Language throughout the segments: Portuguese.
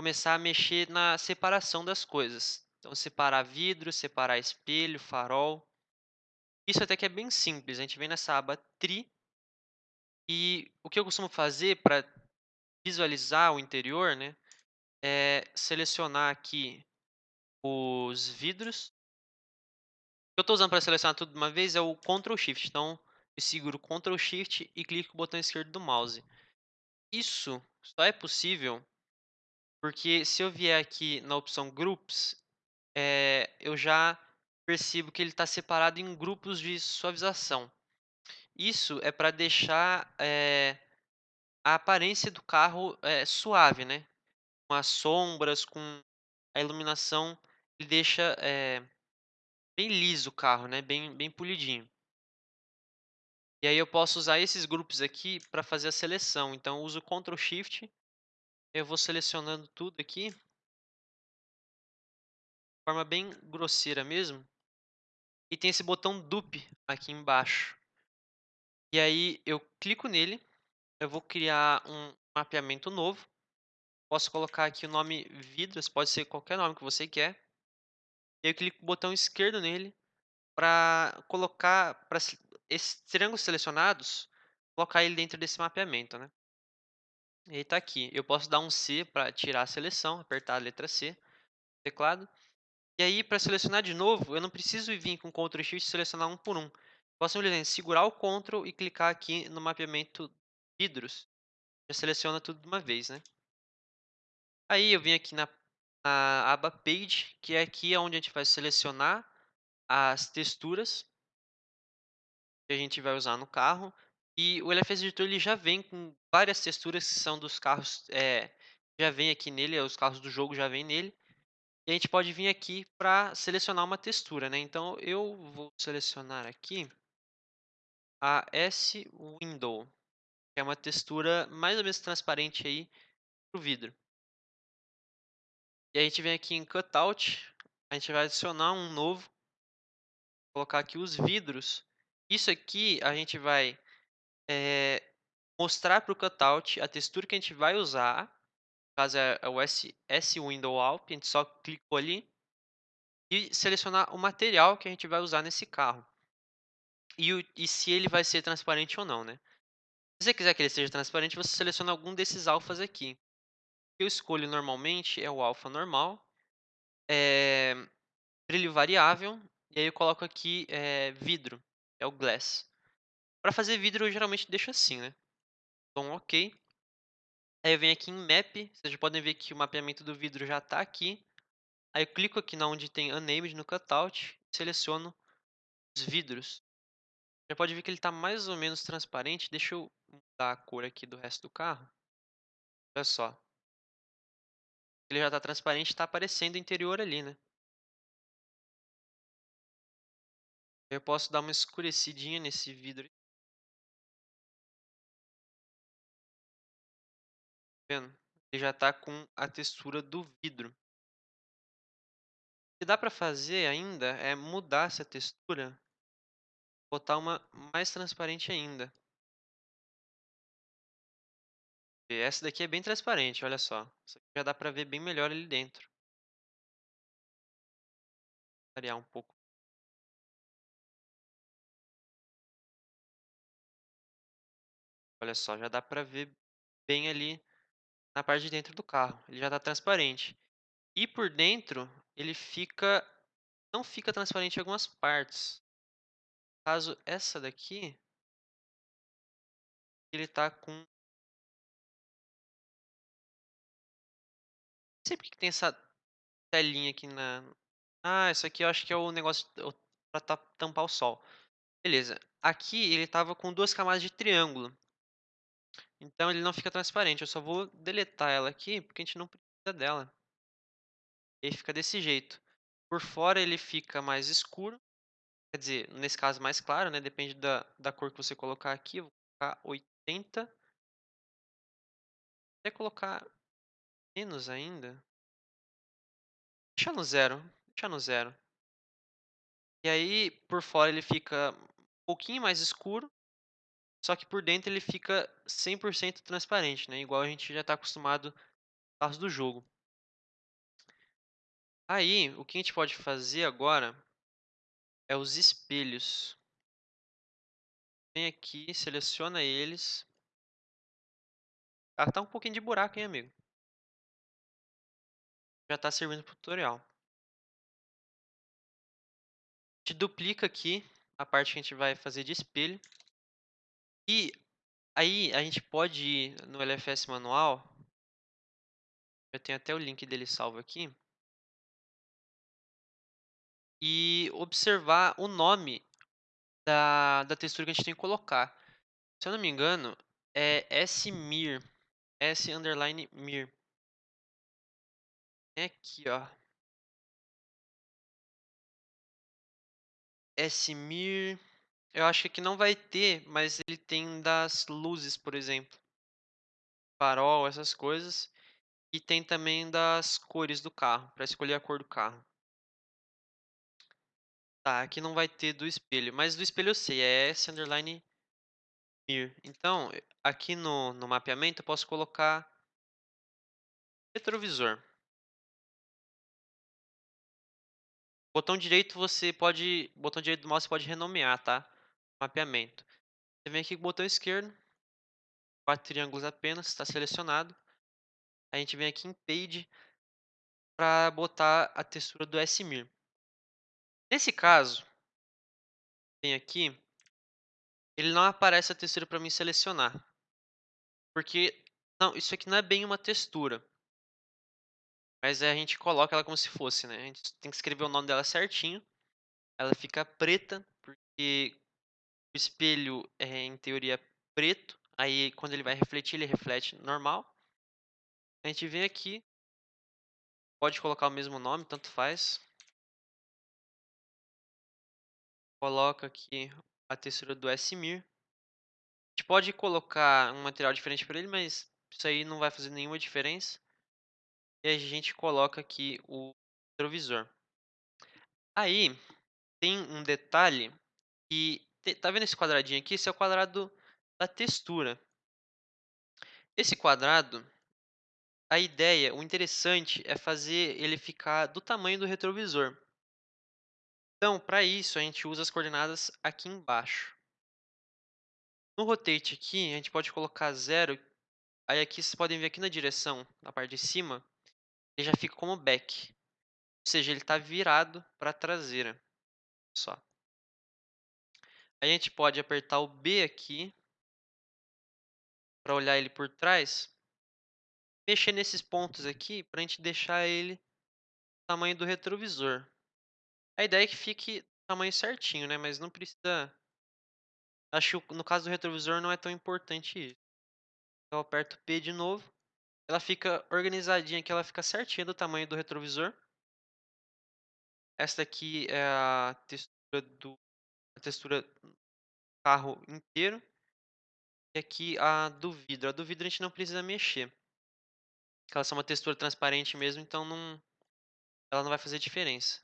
começar a mexer na separação das coisas. Então, separar vidro, separar espelho, farol. Isso até que é bem simples. A gente vem nessa aba Tri. E o que eu costumo fazer para visualizar o interior, né, é selecionar aqui os vidros. O que eu estou usando para selecionar tudo de uma vez é o Ctrl Shift. Então, eu seguro Ctrl Shift e clico o botão esquerdo do mouse. Isso só é possível porque se eu vier aqui na opção Groups, é, eu já percebo que ele está separado em grupos de suavização. Isso é para deixar é, a aparência do carro é, suave, né? Com as sombras, com a iluminação, ele deixa bem liso o carro, né? Bem, bem polidinho. E aí eu posso usar esses grupos aqui para fazer a seleção. Então, eu uso Ctrl Shift, eu vou selecionando tudo aqui. De forma bem grosseira mesmo. E tem esse botão Dupe aqui embaixo. E aí eu clico nele, eu vou criar um mapeamento novo. Posso colocar aqui o nome vidros, pode ser qualquer nome que você quer. Eu clico o botão esquerdo nele para colocar, para esses triângulos selecionados, colocar ele dentro desse mapeamento, né? E aí tá aqui. Eu posso dar um C para tirar a seleção, apertar a letra C teclado. E aí, para selecionar de novo, eu não preciso vir com Ctrl Shift e selecionar um por um. Posso simplesmente segurar o Ctrl e clicar aqui no mapeamento vidros. Já seleciona tudo de uma vez, né? Aí eu vim aqui na, na aba Page, que é aqui onde a gente vai selecionar as texturas que a gente vai usar no carro. E o LFS Editor ele já vem com várias texturas que são dos carros, é, já vem aqui nele, os carros do jogo já vem nele. E a gente pode vir aqui para selecionar uma textura, né? Então eu vou selecionar aqui a S-Window, que é uma textura mais ou menos transparente aí o vidro. E a gente vem aqui em Cutout, a gente vai adicionar um novo, colocar aqui os vidros. Isso aqui a gente vai é, mostrar para o cutout a textura que a gente vai usar. No caso é o S, S Window Alp, a gente só clicou ali. E selecionar o material que a gente vai usar nesse carro. E, o, e se ele vai ser transparente ou não, né? Se você quiser que ele seja transparente, você seleciona algum desses alfas aqui. Eu escolho normalmente é o alfa normal, é, brilho variável, e aí eu coloco aqui é, vidro, é o glass. Para fazer vidro, eu geralmente deixo assim, né? Então, ok. Aí eu venho aqui em Map, vocês podem ver que o mapeamento do vidro já está aqui. Aí eu clico aqui na onde tem Unnamed no Cutout, seleciono os vidros. Já pode ver que ele está mais ou menos transparente. Deixa eu mudar a cor aqui do resto do carro. Olha só. Ele já está transparente, está aparecendo o interior ali, né? Eu posso dar uma escurecidinha nesse vidro. Vendo? Ele já está com a textura do vidro. O que dá para fazer ainda é mudar essa textura, botar uma mais transparente ainda. E essa daqui é bem transparente, olha só. Já dá para ver bem melhor ali dentro. Vou variar um pouco. Olha só, já dá para ver bem ali na parte de dentro do carro. Ele já está transparente. E por dentro, ele fica não fica transparente em algumas partes. Caso essa daqui, ele está com... Não sei porque que tem essa telinha aqui na... Ah, isso aqui eu acho que é o negócio para tampar o sol. Beleza. Aqui ele estava com duas camadas de triângulo. Então ele não fica transparente. Eu só vou deletar ela aqui, porque a gente não precisa dela. Ele fica desse jeito. Por fora ele fica mais escuro. Quer dizer, nesse caso mais claro, né? Depende da, da cor que você colocar aqui. Eu vou colocar 80. Até colocar menos ainda. Deixa no zero. Deixa no zero. E aí, por fora ele fica um pouquinho mais escuro. Só que por dentro ele fica 100% transparente, né? Igual a gente já está acostumado caso do jogo. Aí, o que a gente pode fazer agora é os espelhos. Vem aqui, seleciona eles. Ah, tá um pouquinho de buraco, hein, amigo? Já tá servindo pro tutorial. A gente duplica aqui a parte que a gente vai fazer de espelho. E aí a gente pode ir no LFS manual. Eu tenho até o link dele salvo aqui. E observar o nome da, da textura que a gente tem que colocar. Se eu não me engano, é smir. S underline mir. É aqui, ó. Smir. Eu acho que não vai ter, mas ele tem das luzes, por exemplo. Farol, essas coisas. E tem também das cores do carro, para escolher a cor do carro. Tá, aqui não vai ter do espelho, mas do espelho eu sei, é S underline mir. Então, aqui no, no mapeamento eu posso colocar retrovisor. Botão direito você pode, botão direito do mouse você pode renomear, tá? Mapeamento. Você vem aqui com o botão esquerdo, quatro triângulos apenas, está selecionado. A gente vem aqui em Page para botar a textura do SMIR. Nesse caso, vem aqui, ele não aparece a textura para mim selecionar. Porque, não, isso aqui não é bem uma textura. Mas a gente coloca ela como se fosse, né? A gente tem que escrever o nome dela certinho. Ela fica preta, porque o espelho é, em teoria, preto. Aí, quando ele vai refletir, ele reflete normal. A gente vem aqui. Pode colocar o mesmo nome, tanto faz. Coloca aqui a textura do SMIR. A gente pode colocar um material diferente para ele, mas isso aí não vai fazer nenhuma diferença. E a gente coloca aqui o retrovisor. Aí, tem um detalhe que... Tá vendo esse quadradinho aqui? Esse é o quadrado da textura. Esse quadrado, a ideia, o interessante é fazer ele ficar do tamanho do retrovisor. Então, para isso, a gente usa as coordenadas aqui embaixo. No rotate aqui, a gente pode colocar zero. Aí aqui vocês podem ver aqui na direção, na parte de cima, ele já fica como back. Ou seja, ele está virado para a traseira. Só. A gente pode apertar o B aqui para olhar ele por trás. Mexer nesses pontos aqui para a gente deixar ele do tamanho do retrovisor. A ideia é que fique tamanho certinho, né? Mas não precisa... Acho que no caso do retrovisor não é tão importante isso. Eu aperto P de novo. Ela fica organizadinha aqui, ela fica certinha do tamanho do retrovisor. Esta aqui é a textura do a textura do carro inteiro. E aqui a do vidro. A do vidro a gente não precisa mexer. Ela é uma textura transparente mesmo, então não, ela não vai fazer diferença.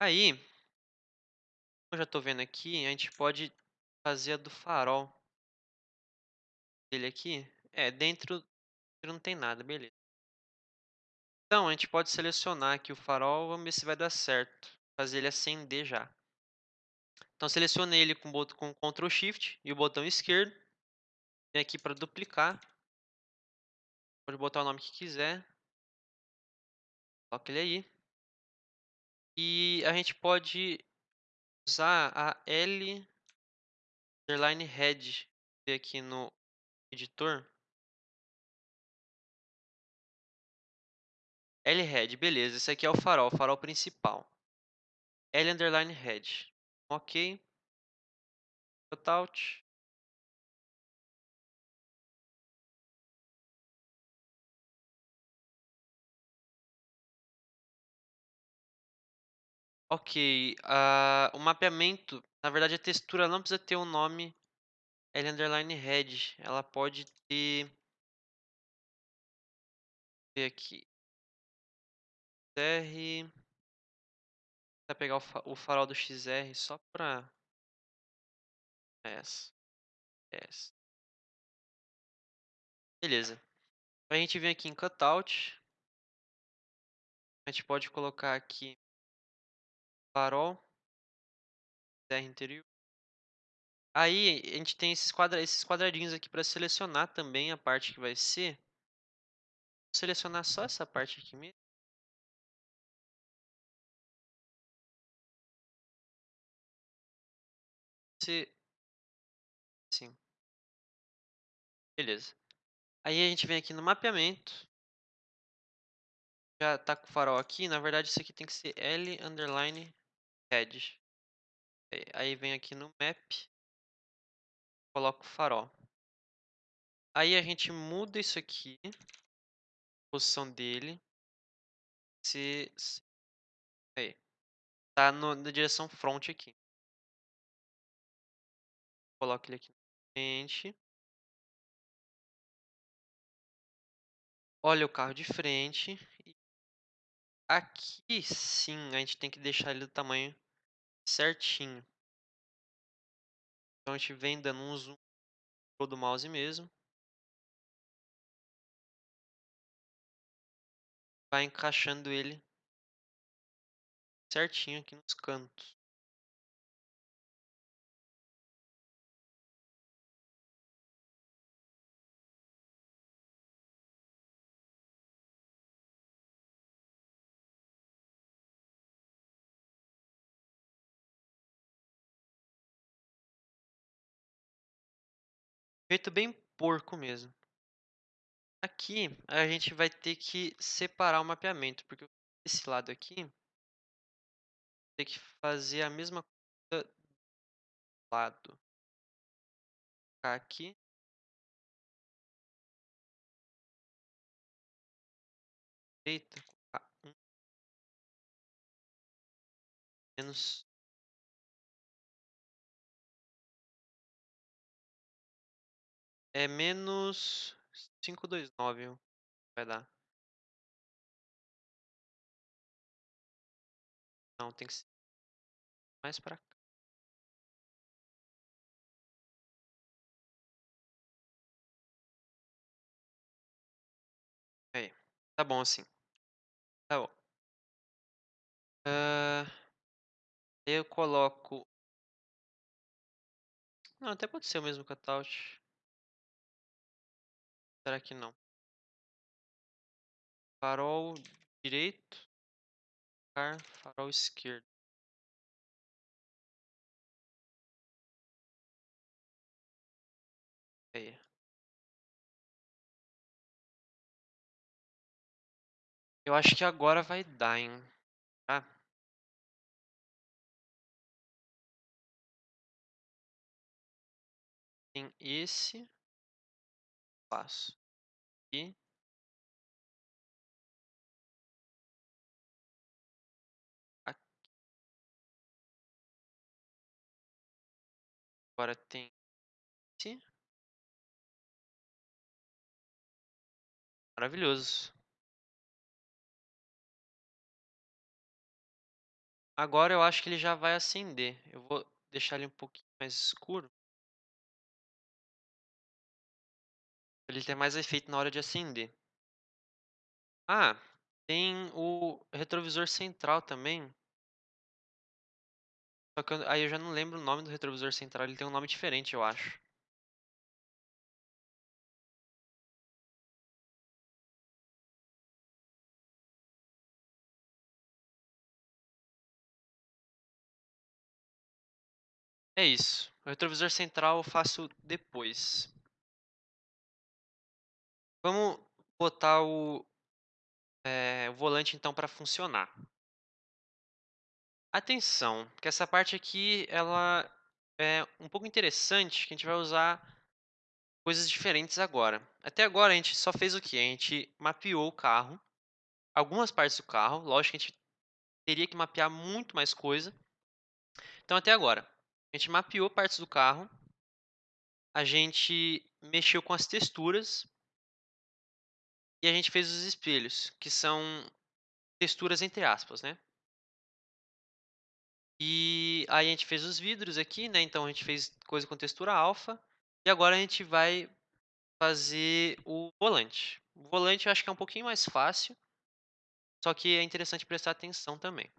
Aí, eu já estou vendo aqui, a gente pode fazer a do farol dele aqui. É, dentro não tem nada, beleza. Então, a gente pode selecionar aqui o farol, vamos ver se vai dar certo. Fazer ele acender já. Então, selecione ele com, com Ctrl Shift e o botão esquerdo. Vem aqui para duplicar. Pode botar o nome que quiser. Coloca ele aí. E a gente pode usar a L underline head aqui no editor. L head, beleza. Esse aqui é o farol, o farol principal. L underline head. Ok. Cutout. Ok, uh, o mapeamento, na verdade a textura não precisa ter um nome L underline head, ela pode ter, ver aqui, XR, vou pegar o farol do XR só para essa, essa, beleza, a gente vem aqui em cutout, A gente pode colocar aqui farol, terra interior. Aí a gente tem esses, quadra esses quadradinhos aqui para selecionar também a parte que vai ser. Vou selecionar só essa parte aqui mesmo. Se... Sim. Beleza. Aí a gente vem aqui no mapeamento. Já tá com o farol aqui. Na verdade, isso aqui tem que ser L underline head. Aí vem aqui no map. Coloco o farol. Aí a gente muda isso aqui. Posição dele. Se... Aí. Tá no, na direção front aqui. Coloco ele aqui na frente. Olha o carro de frente. Aqui sim, a gente tem que deixar ele do tamanho certinho. Então a gente vem dando um zoom do mouse mesmo. Vai encaixando ele certinho aqui nos cantos. Feito bem porco mesmo. Aqui a gente vai ter que separar o mapeamento, porque esse lado aqui tem que fazer a mesma coisa do lado. Aqui. Eita, menos é menos 529 vai dar. Não, tem que ser mais pra cá. Aí, tá bom assim. Tá bom. Uh, eu coloco... Não, até pode ser o mesmo cutout. Será que não? Farol direito. Farol esquerdo. Aí. Eu acho que agora vai dar, hein? Tá? Tem esse passo. E aqui. Agora tem esse. Maravilhoso. Agora eu acho que ele já vai acender. Eu vou deixar ele um pouquinho mais escuro. Ele ter mais efeito na hora de acender. Ah, tem o retrovisor central também. Só que eu, aí eu já não lembro o nome do retrovisor central, ele tem um nome diferente, eu acho. É isso. O retrovisor central eu faço depois. Vamos botar o, é, o volante então para funcionar. Atenção, que essa parte aqui ela é um pouco interessante, que a gente vai usar coisas diferentes agora. Até agora a gente só fez o que? A gente mapeou o carro, algumas partes do carro, lógico que a gente teria que mapear muito mais coisa. Então até agora, a gente mapeou partes do carro, a gente mexeu com as texturas e a gente fez os espelhos, que são texturas entre aspas, né? E aí a gente fez os vidros aqui, né? Então a gente fez coisa com textura alfa. E agora a gente vai fazer o volante. O volante eu acho que é um pouquinho mais fácil. Só que é interessante prestar atenção também.